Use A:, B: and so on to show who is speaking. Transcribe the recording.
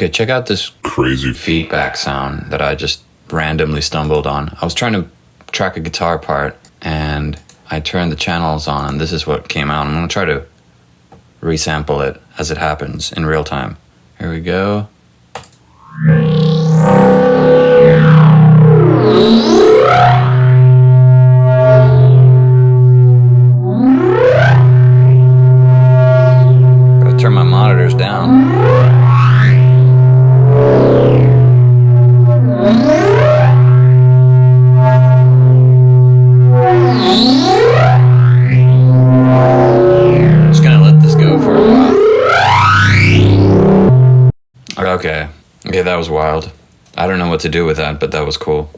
A: Okay, check out this
B: Crazy.
A: feedback sound that I just randomly stumbled on. I was trying to track a guitar part and I turned the channels on and this is what came out. I'm going to try to resample it as it happens in real time. Here we go. Turn my monitors down. Okay. Okay, that was wild. I don't know what to do with that, but that was cool.